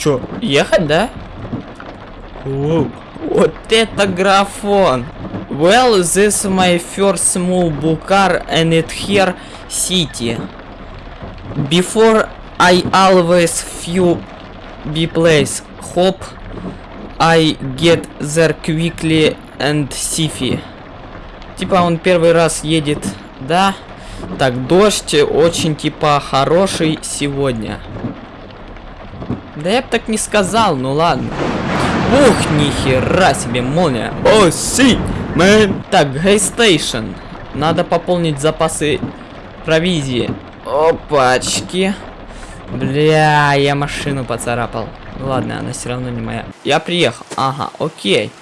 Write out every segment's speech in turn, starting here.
Чё, ехать, да? Воу. Вот это графон. Well, this my first book car and it here city. Before I always few be place. Hope I get there quickly and safely. Типа он первый раз едет, да? Так, дождь очень типа хороший сегодня. Да я бы так не сказал, ну ладно. Ух, нихера себе молния. Oh, see, man. Так, gas station. Надо пополнить запасы провизии. Опачки. Бля, я машину поцарапал. Ладно, она все равно не моя. Я приехал. Ага, окей.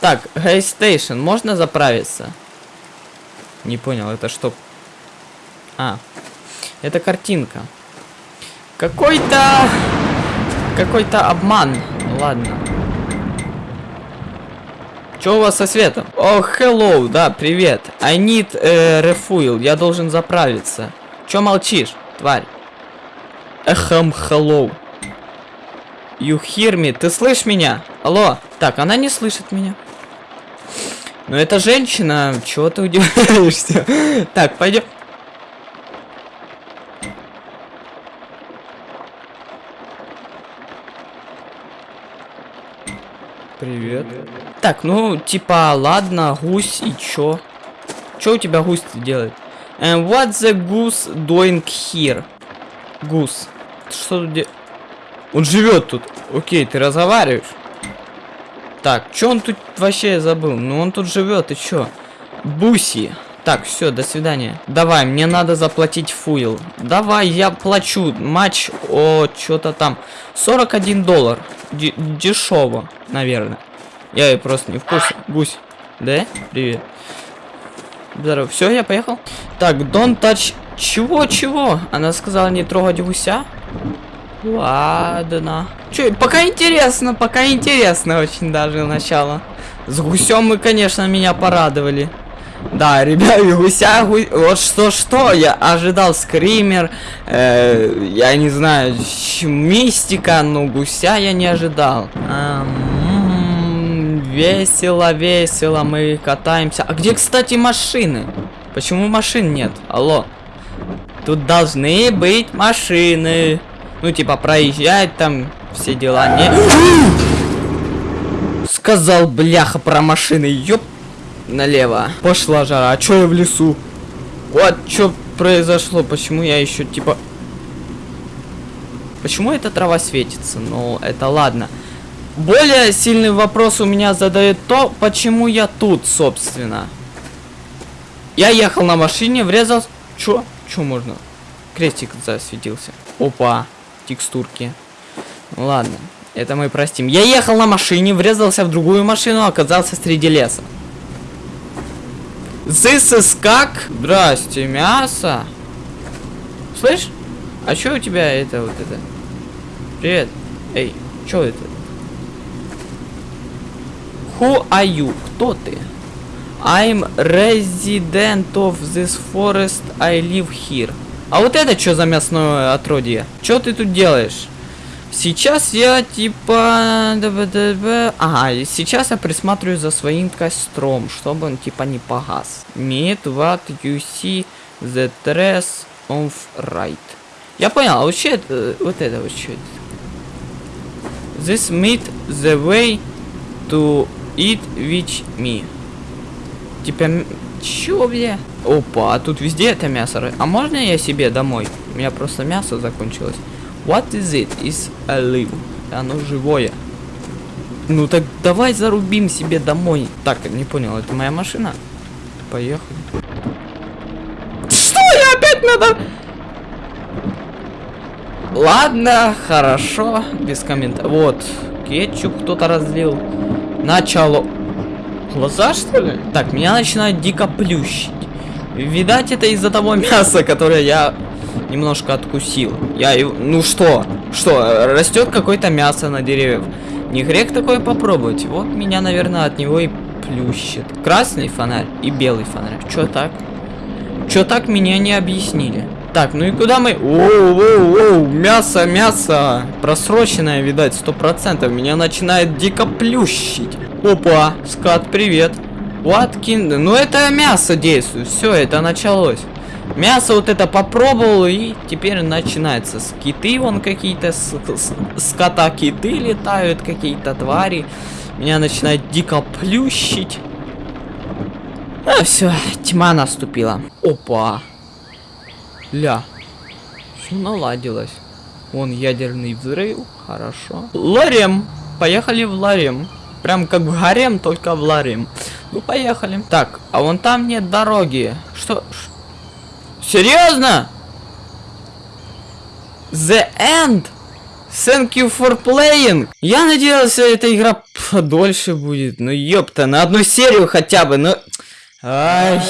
Так, gas station, можно заправиться? Не понял, это что? А, это картинка. Какой-то... Какой-то обман. Ладно. Что у вас со светом? О, oh, hello, да, привет. I need э, refuel, я должен заправиться. Чё молчишь, тварь? Эхам, hello. You hear me? Ты слышишь меня? Алло. Так, она не слышит меня. Ну это женщина, чего ты удивляешься? Так, пойдем. Привет. Так, ну, типа, ладно, гусь и чё? Чё у тебя гусь делает? And what the goose doing here? Гус. Что тут. Он живет тут. Окей, ты разговариваешь? Так, чё он тут вообще забыл? Ну он тут живет, и чё? Буси. Так, все, до свидания. Давай, мне надо заплатить фуил. Давай, я плачу. Матч, о, что-то там. 41 доллар. Дешево, наверное. Я и просто не в курсе. Гусь. Да? Привет. Здорово. Все, я поехал. Так, don't touch... Чего, чего? Она сказала не трогать гуся? Ладно. Че, пока интересно, пока интересно очень даже начало. С гусем мы, конечно, меня порадовали. Да, ребят, гуся, гу... вот что-что, я ожидал скример, э, я не знаю, мистика, но гуся я не ожидал. Эм, весело, весело, мы катаемся. А где, кстати, машины? Почему машин нет? Алло. Тут должны быть машины. Ну, типа, проезжать там, все дела. Не... Сказал, бляха, про машины, ёп налево. Пошла жара. А чё я в лесу? Вот что произошло? Почему я еще типа... Почему эта трава светится? Ну, это ладно. Более сильный вопрос у меня задает то, почему я тут, собственно. Я ехал на машине, врезался... Чё? Чё можно? Крестик засветился. Опа, текстурки. Ладно, это мы простим. Я ехал на машине, врезался в другую машину, оказался среди леса. This is как? Здрасте, мясо. Слышь? А что у тебя это вот это? Привет. Эй, что это? Who are you? Кто ты? I'm resident of this forest. I live here. А вот это что за мясное отродье? Что ты тут делаешь? Сейчас я типа... Ага, сейчас я присматриваю за своим костром, чтобы он типа не погас. Meet what you see the dress of right. Я понял, а вообще это, вот это вот? This meat the way to eat with me. Типа, чё, бля? Опа, а тут везде это мясо. А можно я себе домой? У меня просто мясо закончилось. What is it? Is alive. Оно живое. Ну так давай зарубим себе домой. Так, не понял, это моя машина? Поехали. Что? Я опять надо... Ладно, хорошо, без комментариев. Вот, кетчуп кто-то разлил. Начало. Глаза, что ли? Так, меня начинает дико плющить. Видать, это из-за того мяса, которое я немножко откусил. Я. Ну что? Что, растет какое-то мясо на деревьях? Не грех такое попробовать. Вот меня, наверное, от него и плющит. Красный фонарь и белый фонарь. Чё так? Чё так меня не объяснили? Так, ну и куда мы? Оу, оу, оу, мясо, мясо. Просроченное, видать, сто процентов. Меня начинает дико плющить. Опа, скат, привет. Уаткин, ну это мясо действует. Все, это началось. Мясо вот это попробовал, и теперь начинается. Скиты вон какие-то, скота киты летают, какие-то твари. Меня начинает дико плющить. А, все, тьма наступила. Опа. Ля. Все наладилось. Вон ядерный взрыв. Хорошо. Ларем. Поехали в Ларем. Прям как в гарем, только в Ларем. Ну, поехали. Так, а вон там нет дороги. Что? Серьезно? The End? Thank you for playing. Я надеялся, эта игра подольше будет. Ну ёпта, на одну серию хотя бы, ну... Ай...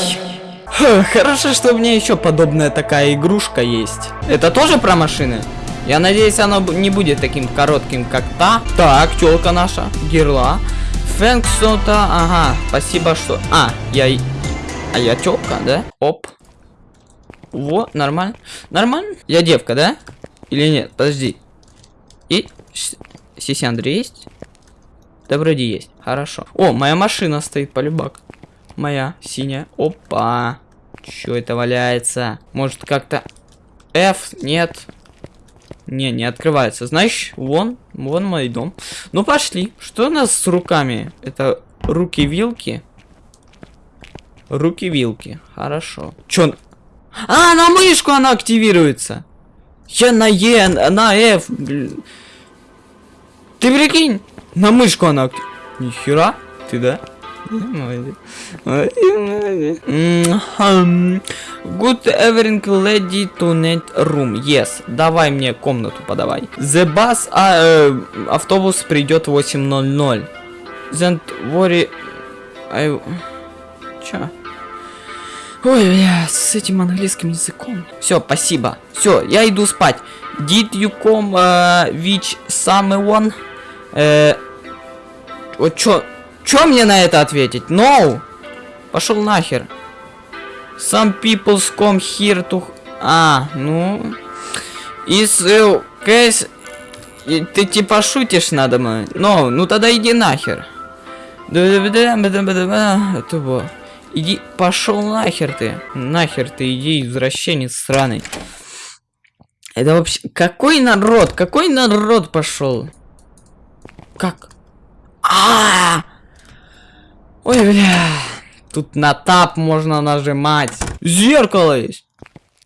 Хорошо, что у меня еще подобная такая игрушка есть. Это тоже про машины? Я надеюсь, оно не будет таким коротким, как та. Так, челка наша, герла. Фэнк ага, спасибо, что... А, я... А я челка, да? Оп. Вот, нормально. Нормально? Я девка, да? Или нет? Подожди. И... Сиси Андрей есть? Да вроде есть. Хорошо. О, моя машина стоит, полюбак. Моя, синяя. Опа. Чё это валяется? Может как-то... F? Нет. Не, не открывается. Знаешь, вон, вон мой дом. Ну пошли. Что у нас с руками? Это руки-вилки? Руки-вилки. Хорошо. Чё? А, на мышку она активируется. Я на Е, на F. Ты прикинь? На мышку она активируется. Нихера. Ты да? Good evening, lady to net room. Yes. Давай мне комнату подавай. The bus, а, э, автобус придет 8.00. Don't worry. I... Чё? Ой, бля, с этим английским языком. Все, спасибо. Все, я иду спать. Did you come uh, which someone? Э, вот чё? Чё мне на это ответить? No! Пошел нахер. Some people come here to... А, ну... Is... Uh, case... Ты типа шутишь надо мной? No, ну тогда иди нахер. Иди, пошел нахер ты. Нахер ты, иди, извращенец сраный. Это вообще... Какой народ? Какой народ пошел? Как? А, -а, -а! Ой, бля. Тут на тап можно нажимать. Зеркало есть.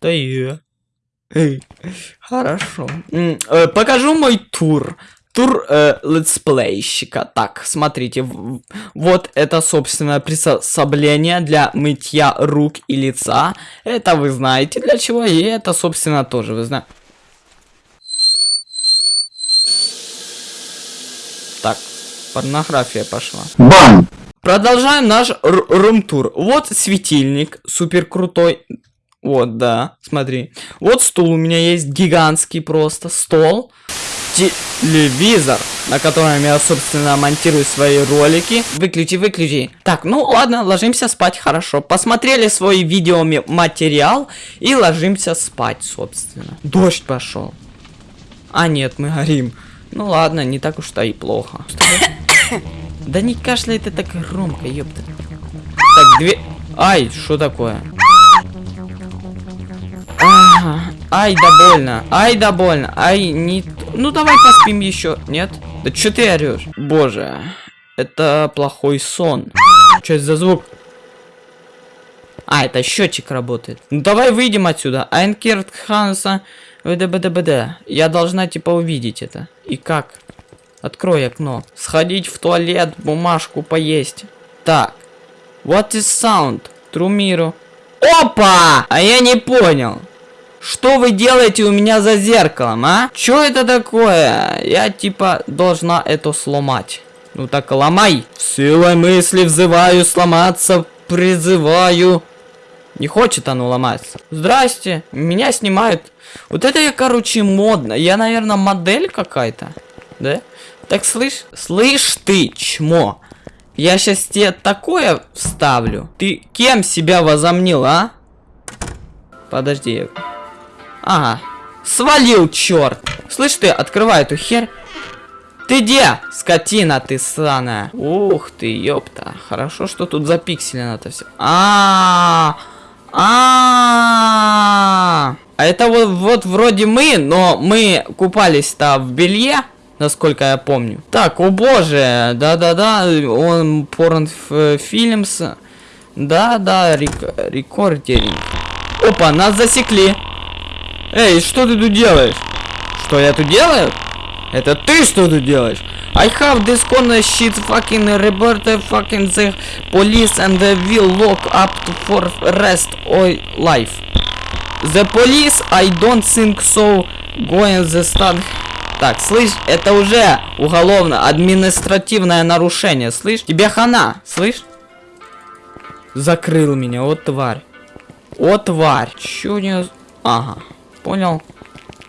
Да. Эй, хорошо. Э, покажу мой тур. Тур э, летсплейщика. Так, смотрите. Вот это, собственно, приспособление для мытья рук и лица. Это вы знаете для чего. И это, собственно, тоже вы знаете. Так, порнография пошла. Бам! Продолжаем наш рум-тур. Вот светильник, супер крутой. Вот, да, смотри. Вот стул у меня есть, гигантский просто, стол. Телевизор, на котором я, собственно, монтирую свои ролики. Выключи, выключи. Так, ну ладно, ложимся спать, хорошо. Посмотрели свой видеоматериал и ложимся спать, собственно. Дождь пошел. А нет, мы горим. Ну ладно, не так уж-то и плохо. Да не кашляй ты так громко, ёпта. Так, две... Ай, что такое? Ай, да больно. Ай, да больно. Ай, не... Ну, давай поспим еще. Нет? Да что ты орешь? Боже. Это плохой сон. Что это за звук? А, это счетчик работает. Ну, давай выйдем отсюда. Айнкерт Ханса... ВДБДБД. Я должна, типа, увидеть это. И как? Открой окно. Сходить в туалет, бумажку поесть. Так. What is sound? Трумиру. Опа! А я не понял. Что вы делаете у меня за зеркалом, а? Что это такое? Я типа должна это сломать. Ну так ломай. Силой мысли взываю сломаться, призываю. Не хочет оно ломаться. Здрасте, меня снимают. Вот это я, короче, модно. Я, наверное, модель какая-то. Да? Так слышь, слышь ты, чмо. Я сейчас тебе такое вставлю. Ты кем себя возомнил, а? Подожди. Ага. Свалил, черт. Слышь ты, открывай эту херь. Ты где? Скотина ты сраная. Ух ты, ёпта. Хорошо, что тут запикселено это все. А, -а, а, а это вот, вот вроде мы, но мы купались-то в белье, насколько я помню. Так, о боже, да-да-да, он порн фильмс. Да-да, рек рекордеринг. Опа, нас засекли. Эй, что ты тут делаешь? Что я тут делаю? Это ты что тут делаешь? I have this corner shit fucking report fucking the police and they will lock up for rest of life. The police, I don't think so, going the stand. Так, слышь, это уже уголовно административное нарушение, слышь? Тебе хана, слышь? Закрыл меня, вот тварь. О, тварь. Чё не... Ага, понял.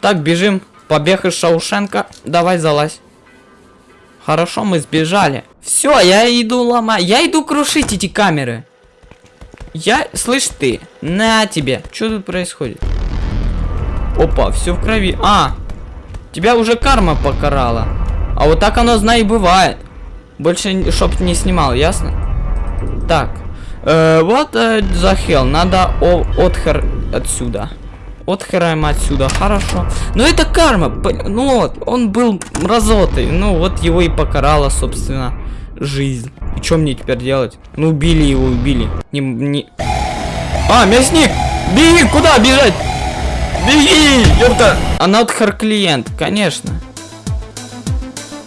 Так, бежим. Побег из Шаушенка. Давай, залазь. Хорошо, мы сбежали. Все, я иду ломать. Я иду крушить эти камеры. Я... Слышь ты, на тебе. Что тут происходит? Опа, все в крови. А, тебя уже карма покарала. А вот так оно, знай, бывает. Больше чтоб не снимал, ясно? Так. Э, вот э, за хел. Надо о, отхер отсюда. Отхираем отсюда, хорошо. Но это карма. Ну вот, он был мразотой. Ну вот его и покарала, собственно, жизнь. И что мне теперь делать? Ну убили его, убили. Не, не... А, мясник! Беги, куда бежать? Беги, ёпта! Она отхар клиент, конечно.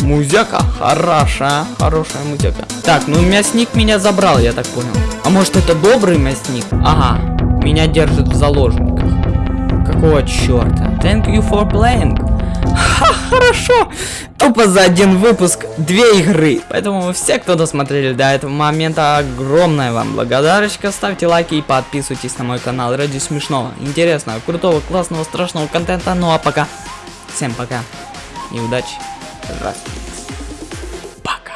Музяка хорошая, хорошая музяка. Так, ну мясник меня забрал, я так понял. А может это добрый мясник? Ага, меня держит в заложниках. Какого черта? Thank you for playing. Хорошо. Тупо за один выпуск две игры. Поэтому все, кто досмотрели до этого момента, огромная вам благодарочка. Ставьте лайки и подписывайтесь на мой канал ради смешного, интересного, крутого, классного, страшного контента. Ну а пока. Всем пока. И удачи. Здравствуйте. Пока.